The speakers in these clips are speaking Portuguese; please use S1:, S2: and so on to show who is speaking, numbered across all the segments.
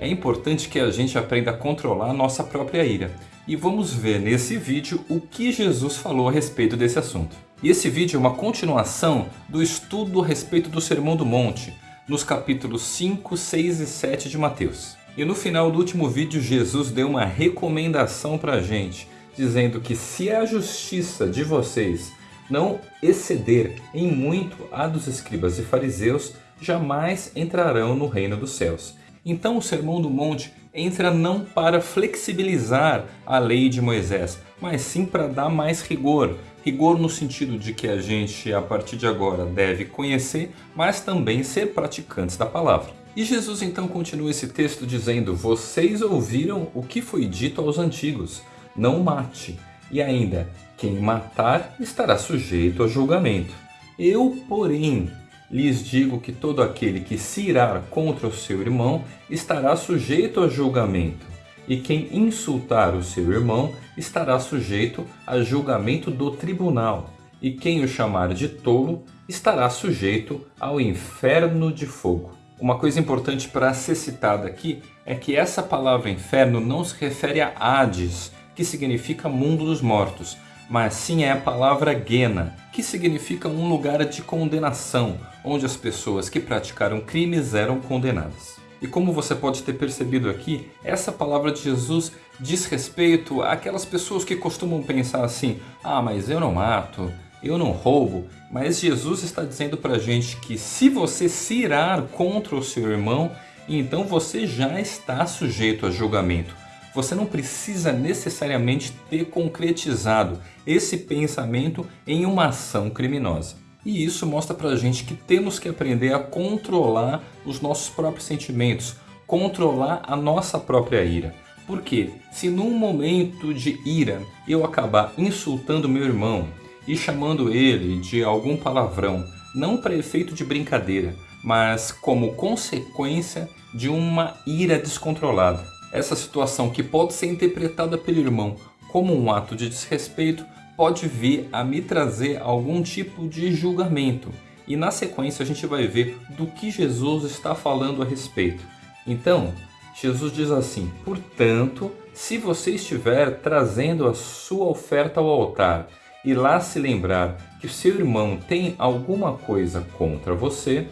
S1: é importante que a gente aprenda a controlar a nossa própria ira. E vamos ver nesse vídeo o que Jesus falou a respeito desse assunto. E esse vídeo é uma continuação do estudo a respeito do Sermão do Monte, nos capítulos 5, 6 e 7 de Mateus. E no final do último vídeo, Jesus deu uma recomendação para a gente, dizendo que se a justiça de vocês não exceder em muito a dos escribas e fariseus, jamais entrarão no reino dos céus. Então o Sermão do Monte entra não para flexibilizar a lei de Moisés, mas sim para dar mais rigor. Rigor no sentido de que a gente, a partir de agora, deve conhecer, mas também ser praticantes da palavra. E Jesus então continua esse texto dizendo, vocês ouviram o que foi dito aos antigos, não mate. E ainda, quem matar estará sujeito a julgamento. Eu, porém, lhes digo que todo aquele que se irar contra o seu irmão estará sujeito a julgamento, e quem insultar o seu irmão estará sujeito a julgamento do tribunal, e quem o chamar de tolo estará sujeito ao inferno de fogo. Uma coisa importante para ser citada aqui é que essa palavra inferno não se refere a Hades, que significa mundo dos mortos, mas sim é a palavra Gena, que significa um lugar de condenação, onde as pessoas que praticaram crimes eram condenadas. E como você pode ter percebido aqui, essa palavra de Jesus diz respeito àquelas pessoas que costumam pensar assim, ah, mas eu não mato, eu não roubo, mas Jesus está dizendo para a gente que se você se irar contra o seu irmão, então você já está sujeito a julgamento você não precisa necessariamente ter concretizado esse pensamento em uma ação criminosa. E isso mostra pra gente que temos que aprender a controlar os nossos próprios sentimentos, controlar a nossa própria ira. Porque se num momento de ira eu acabar insultando meu irmão e chamando ele de algum palavrão, não para efeito de brincadeira, mas como consequência de uma ira descontrolada, essa situação que pode ser interpretada pelo irmão como um ato de desrespeito pode vir a me trazer algum tipo de julgamento. E na sequência a gente vai ver do que Jesus está falando a respeito. Então, Jesus diz assim, Portanto, se você estiver trazendo a sua oferta ao altar e lá se lembrar que seu irmão tem alguma coisa contra você,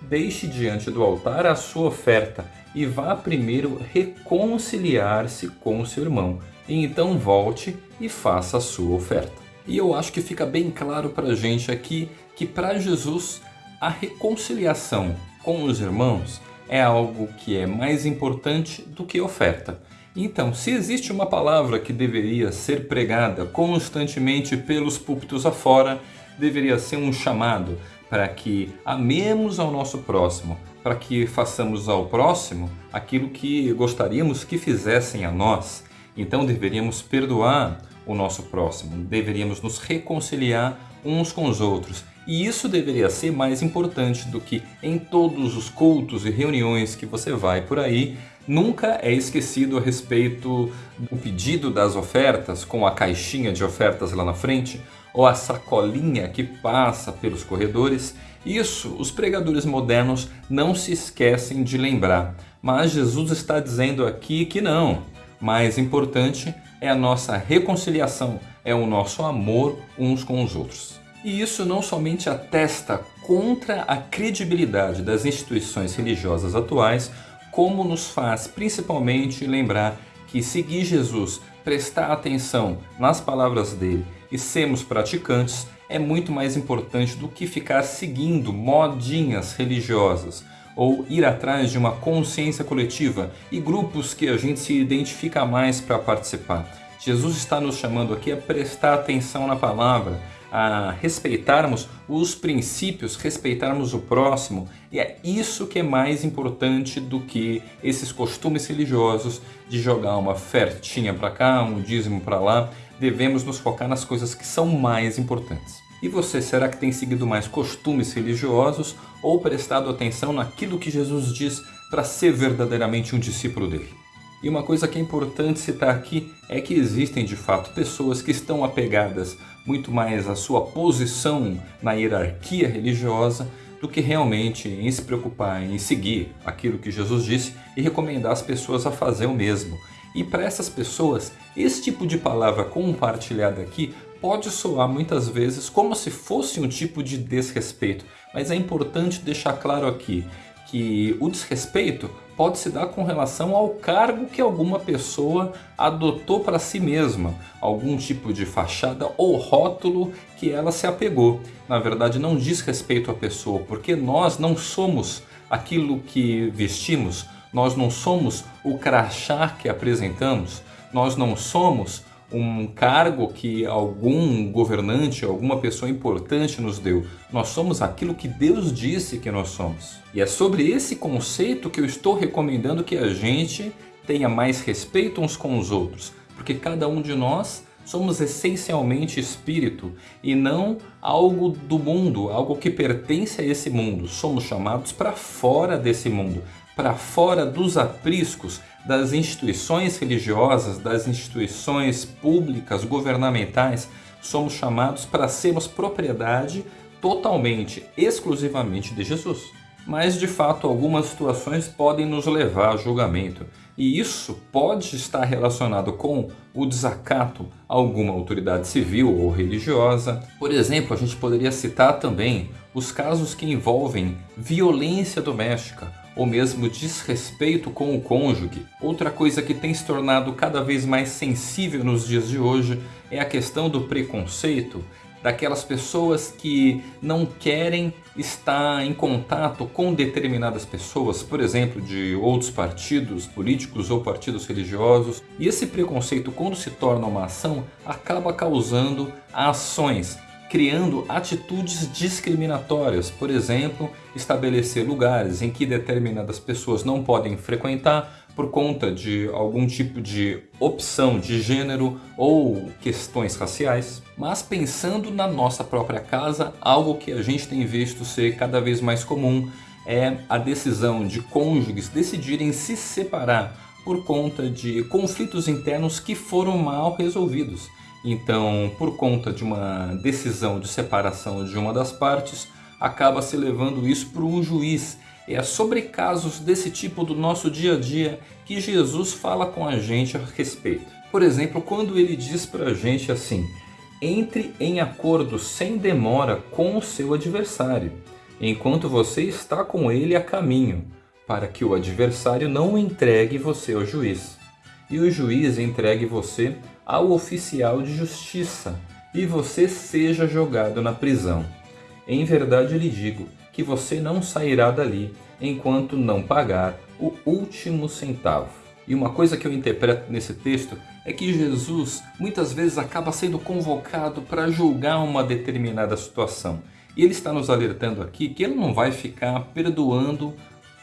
S1: deixe diante do altar a sua oferta e vá primeiro reconciliar-se com seu irmão, e então volte e faça a sua oferta. E eu acho que fica bem claro para a gente aqui que para Jesus a reconciliação com os irmãos é algo que é mais importante do que oferta. Então, se existe uma palavra que deveria ser pregada constantemente pelos púlpitos afora, deveria ser um chamado para que amemos ao nosso próximo, para que façamos ao próximo aquilo que gostaríamos que fizessem a nós. Então deveríamos perdoar o nosso próximo, deveríamos nos reconciliar uns com os outros. E isso deveria ser mais importante do que em todos os cultos e reuniões que você vai por aí, nunca é esquecido a respeito do pedido das ofertas, com a caixinha de ofertas lá na frente, ou a sacolinha que passa pelos corredores, isso os pregadores modernos não se esquecem de lembrar. Mas Jesus está dizendo aqui que não. Mais importante é a nossa reconciliação, é o nosso amor uns com os outros. E isso não somente atesta contra a credibilidade das instituições religiosas atuais, como nos faz principalmente lembrar que seguir Jesus, prestar atenção nas palavras dele e sermos praticantes é muito mais importante do que ficar seguindo modinhas religiosas ou ir atrás de uma consciência coletiva e grupos que a gente se identifica mais para participar. Jesus está nos chamando aqui a prestar atenção na palavra, a respeitarmos os princípios, respeitarmos o próximo, e é isso que é mais importante do que esses costumes religiosos de jogar uma ofertinha para cá, um dízimo para lá. Devemos nos focar nas coisas que são mais importantes. E você, será que tem seguido mais costumes religiosos ou prestado atenção naquilo que Jesus diz para ser verdadeiramente um discípulo dele? E uma coisa que é importante citar aqui é que existem de fato pessoas que estão apegadas muito mais à sua posição na hierarquia religiosa do que realmente em se preocupar em seguir aquilo que Jesus disse e recomendar as pessoas a fazer o mesmo. E para essas pessoas, esse tipo de palavra compartilhada aqui pode soar muitas vezes como se fosse um tipo de desrespeito, mas é importante deixar claro aqui que o desrespeito pode se dar com relação ao cargo que alguma pessoa adotou para si mesma, algum tipo de fachada ou rótulo que ela se apegou. Na verdade, não diz respeito à pessoa, porque nós não somos aquilo que vestimos, nós não somos o crachá que apresentamos, nós não somos um cargo que algum governante, alguma pessoa importante nos deu. Nós somos aquilo que Deus disse que nós somos. E é sobre esse conceito que eu estou recomendando que a gente tenha mais respeito uns com os outros, porque cada um de nós somos essencialmente espírito e não algo do mundo, algo que pertence a esse mundo. Somos chamados para fora desse mundo, para fora dos apriscos das instituições religiosas, das instituições públicas, governamentais, somos chamados para sermos propriedade totalmente, exclusivamente de Jesus. Mas de fato algumas situações podem nos levar a julgamento e isso pode estar relacionado com o desacato a alguma autoridade civil ou religiosa. Por exemplo, a gente poderia citar também os casos que envolvem violência doméstica ou mesmo desrespeito com o cônjuge. Outra coisa que tem se tornado cada vez mais sensível nos dias de hoje é a questão do preconceito, daquelas pessoas que não querem estar em contato com determinadas pessoas, por exemplo, de outros partidos políticos ou partidos religiosos. E esse preconceito, quando se torna uma ação, acaba causando ações criando atitudes discriminatórias, por exemplo, estabelecer lugares em que determinadas pessoas não podem frequentar por conta de algum tipo de opção de gênero ou questões raciais. Mas pensando na nossa própria casa, algo que a gente tem visto ser cada vez mais comum é a decisão de cônjuges decidirem se separar por conta de conflitos internos que foram mal resolvidos. Então, por conta de uma decisão de separação de uma das partes, acaba se levando isso para um juiz. É sobre casos desse tipo do nosso dia a dia que Jesus fala com a gente a respeito. Por exemplo, quando ele diz para a gente assim, entre em acordo sem demora com o seu adversário, enquanto você está com ele a caminho, para que o adversário não entregue você ao juiz, e o juiz entregue você ao oficial de justiça e você seja jogado na prisão. Em verdade lhe digo que você não sairá dali enquanto não pagar o último centavo. E uma coisa que eu interpreto nesse texto é que Jesus muitas vezes acaba sendo convocado para julgar uma determinada situação. E ele está nos alertando aqui que ele não vai ficar perdoando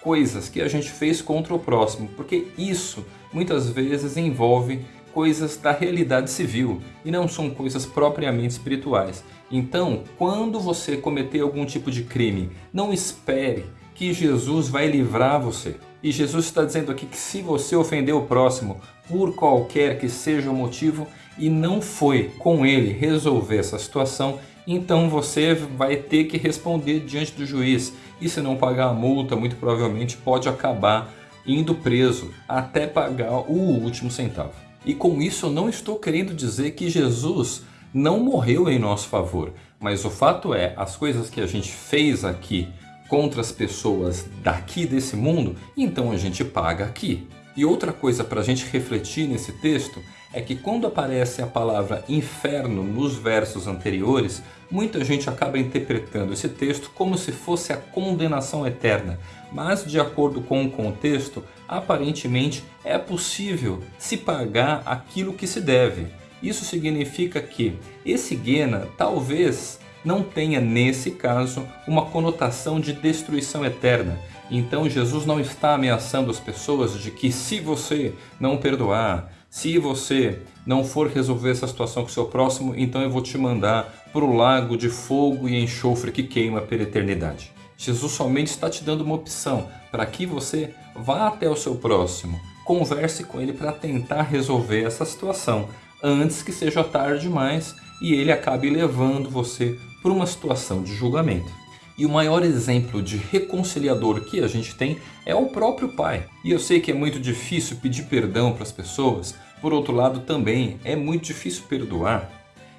S1: coisas que a gente fez contra o próximo, porque isso muitas vezes envolve coisas da realidade civil e não são coisas propriamente espirituais. Então, quando você cometer algum tipo de crime, não espere que Jesus vai livrar você. E Jesus está dizendo aqui que se você ofender o próximo por qualquer que seja o motivo e não foi com ele resolver essa situação, então você vai ter que responder diante do juiz. E se não pagar a multa, muito provavelmente pode acabar indo preso até pagar o último centavo. E com isso eu não estou querendo dizer que Jesus não morreu em nosso favor, mas o fato é, as coisas que a gente fez aqui contra as pessoas daqui desse mundo, então a gente paga aqui. E outra coisa para a gente refletir nesse texto é que quando aparece a palavra inferno nos versos anteriores, muita gente acaba interpretando esse texto como se fosse a condenação eterna. Mas de acordo com o contexto, aparentemente é possível se pagar aquilo que se deve. Isso significa que esse Guena talvez não tenha, nesse caso, uma conotação de destruição eterna. Então Jesus não está ameaçando as pessoas de que se você não perdoar, se você não for resolver essa situação com o seu próximo, então eu vou te mandar para o lago de fogo e enxofre que queima pela eternidade. Jesus somente está te dando uma opção para que você vá até o seu próximo, converse com ele para tentar resolver essa situação antes que seja tarde demais e ele acabe levando você para uma situação de julgamento. E o maior exemplo de reconciliador que a gente tem é o próprio Pai. E eu sei que é muito difícil pedir perdão para as pessoas, por outro lado também é muito difícil perdoar.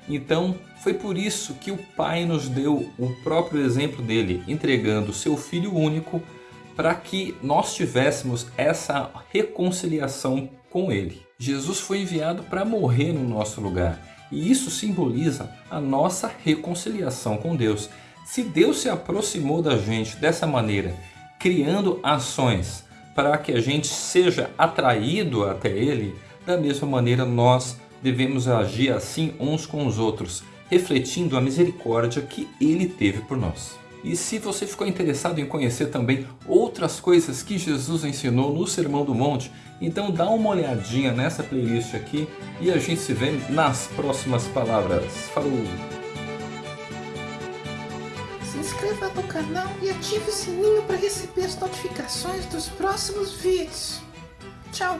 S1: Então foi por isso que o Pai nos deu o próprio exemplo dele, entregando seu Filho único para que nós tivéssemos essa reconciliação com Ele. Jesus foi enviado para morrer no nosso lugar e isso simboliza a nossa reconciliação com Deus. Se Deus se aproximou da gente dessa maneira, criando ações para que a gente seja atraído até Ele, da mesma maneira nós devemos agir assim uns com os outros, refletindo a misericórdia que Ele teve por nós. E se você ficou interessado em conhecer também outras coisas que Jesus ensinou no Sermão do Monte, então dá uma olhadinha nessa playlist aqui e a gente se vê nas próximas palavras. Falou!
S2: Inscreva no canal e ative o sininho para receber as notificações dos próximos vídeos. Tchau!